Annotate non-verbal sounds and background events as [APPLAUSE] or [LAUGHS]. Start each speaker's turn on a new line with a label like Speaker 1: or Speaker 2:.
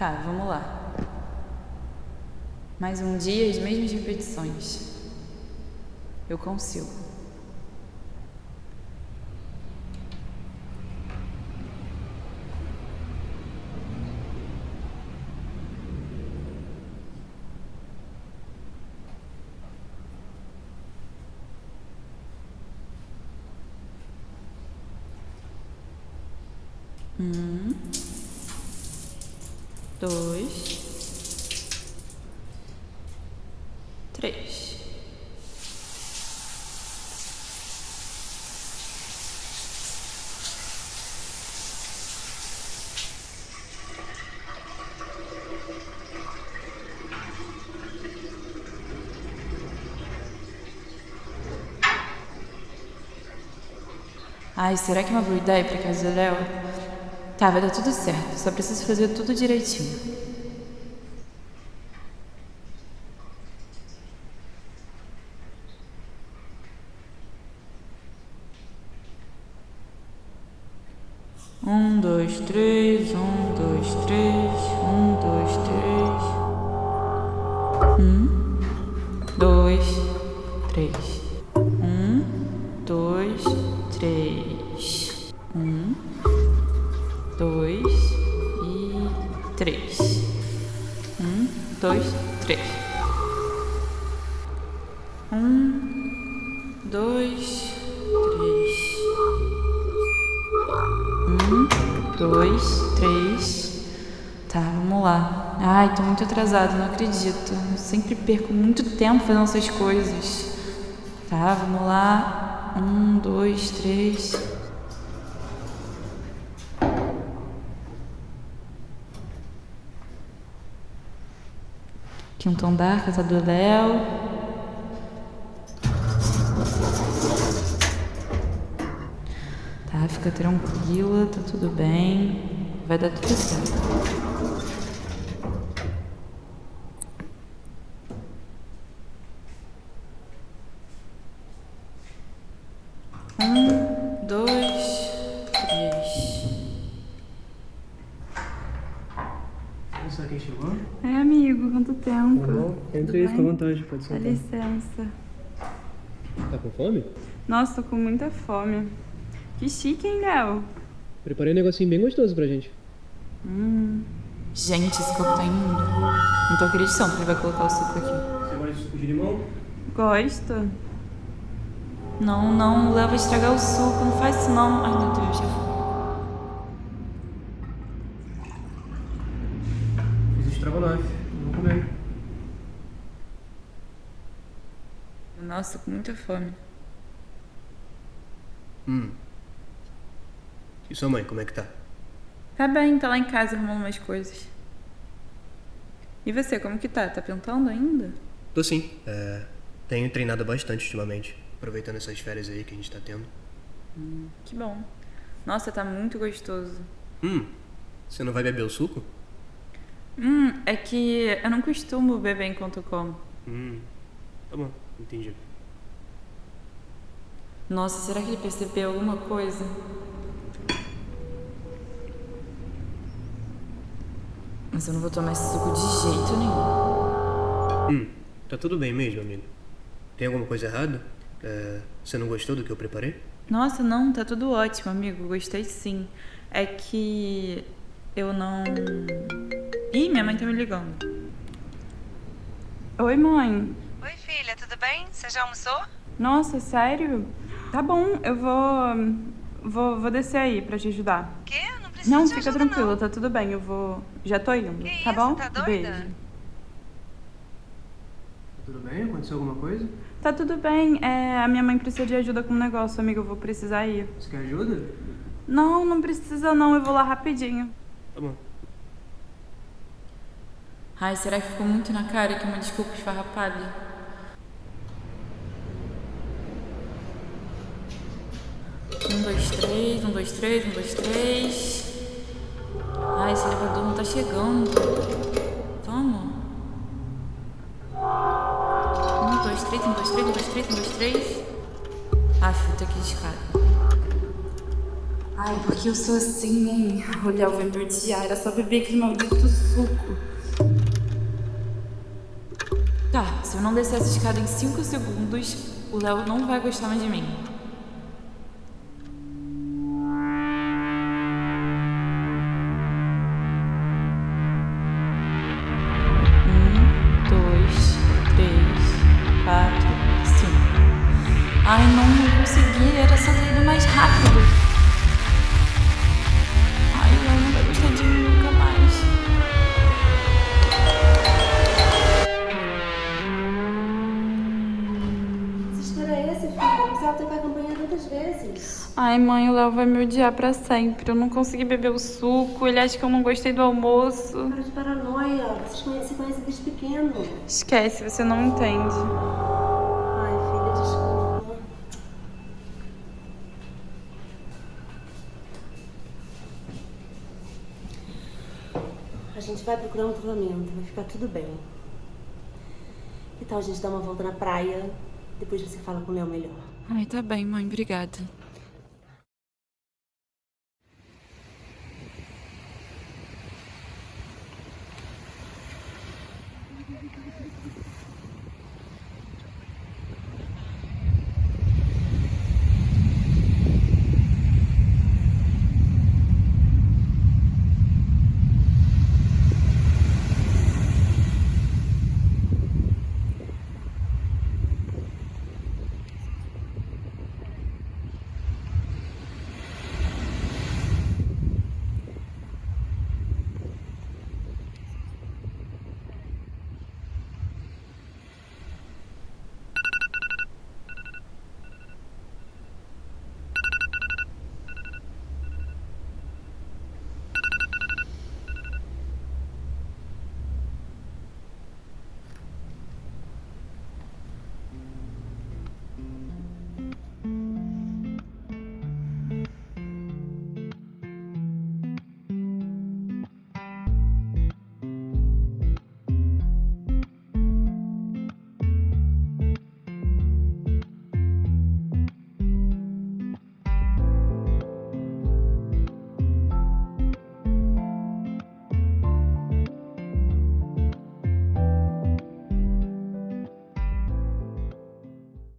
Speaker 1: Tá, vamos lá. Mais um dia, as mesmas repetições. Eu consigo. Um, dois, três. Ai, será que é uma boa ideia pra casa do Léo? Tá, vai dar tudo certo. Só preciso fazer tudo direitinho. Um, dois, três, um, dois, três, um, dois, três. Um, dois, três. Um, dois, três. Dois, três. Um, dois, três. Tá, vamos lá. Ai, tô muito atrasada, não acredito. Eu sempre perco muito tempo fazendo essas coisas. Tá, vamos lá. Um, dois, três. Quinto andar, casa do Léo. Tá, fica tranquila, tá tudo bem. Vai dar tudo certo. Um, dois, três.
Speaker 2: Olha só quem chegou.
Speaker 3: É, amigo, quanto tempo?
Speaker 2: Bom, entra aí, fica à vontade, pode
Speaker 3: Dá
Speaker 2: sentar.
Speaker 3: licença.
Speaker 2: Tá com fome?
Speaker 3: Nossa, tô com muita fome. Que chique, hein, Léo?
Speaker 2: Preparei um negocinho bem gostoso pra gente.
Speaker 3: Hum.
Speaker 1: Gente, esse copo tá imundo. Não tô acreditando que ele vai colocar o suco aqui.
Speaker 2: Você gosta de suco de limão?
Speaker 3: Gosta?
Speaker 1: Não, não, o Léo vai estragar o suco, não faz isso não. Ai, meu Deus, já foi.
Speaker 2: Fiz estrogonofe. Vou comer.
Speaker 1: Nossa, tô com muita fome.
Speaker 2: Hum. E sua mãe, como é que tá?
Speaker 1: Tá bem, tá lá em casa arrumando umas coisas. E você, como que tá? Tá pintando ainda?
Speaker 2: Tô sim. É, tenho treinado bastante ultimamente. Aproveitando essas férias aí que a gente tá tendo.
Speaker 1: Que bom. Nossa, tá muito gostoso.
Speaker 2: Hum. Você não vai beber o suco?
Speaker 1: Hum, é que eu não costumo beber enquanto eu como.
Speaker 2: Hum. Tá bom, entendi.
Speaker 1: Nossa, será que ele percebeu alguma coisa? Mas eu não vou tomar esse suco de jeito nenhum.
Speaker 2: Hum. Tá tudo bem mesmo, amigo. Tem alguma coisa errada? É, você não gostou do que eu preparei?
Speaker 1: Nossa, não, tá tudo ótimo, amigo. Gostei sim. É que eu não. Ih, minha mãe tá me ligando.
Speaker 3: Oi, mãe.
Speaker 4: Oi, filha, tudo bem? Você já almoçou?
Speaker 3: Nossa, sério? Tá bom, eu vou. Vou, vou descer aí pra te ajudar.
Speaker 4: Quê? Não precisa
Speaker 3: Não,
Speaker 4: de
Speaker 3: fica
Speaker 4: ajuda,
Speaker 3: tranquila,
Speaker 4: não.
Speaker 3: tá tudo bem, eu vou. Já tô indo,
Speaker 4: Que
Speaker 3: tá
Speaker 4: isso,
Speaker 3: bom?
Speaker 4: tá doida?
Speaker 3: Beijo.
Speaker 2: Tá tudo bem? Aconteceu alguma coisa?
Speaker 3: Tá tudo bem, é, a minha mãe precisa de ajuda com um negócio, amigo, eu vou precisar ir.
Speaker 2: Você quer ajuda?
Speaker 3: Não, não precisa não, eu vou lá rapidinho.
Speaker 2: Tá bom.
Speaker 1: Ai, será que ficou muito na cara que uma desculpa esfarrapada? Um, dois, três, um, dois, três, um, dois, três. Ai, esse elevador não tá chegando. Vamos. Um, dois, três, um, dois, três, um, dois, três, um, dois, três. Ah, que ir de escada. Ai, porque eu sou assim, hein? [LAUGHS] O Léo vai me odiar, era só beber aquele maldito suco. Tá, se eu não descer essa escada em 5 segundos, o Léo não vai gostar mais de mim. Ai, mãe, o Léo vai me odiar pra sempre. Eu não consegui beber o suco, ele acha que eu não gostei do almoço.
Speaker 5: Para de paranoia. Vocês conhecem, se conhecem desde pequeno.
Speaker 1: Esquece, você não entende.
Speaker 5: Ai, filha, desculpa. A gente vai procurar um tratamento, vai ficar tudo bem. Que tal a gente dar uma volta na praia? Depois você fala com o Léo melhor.
Speaker 1: Ai, tá bem, mãe, obrigada.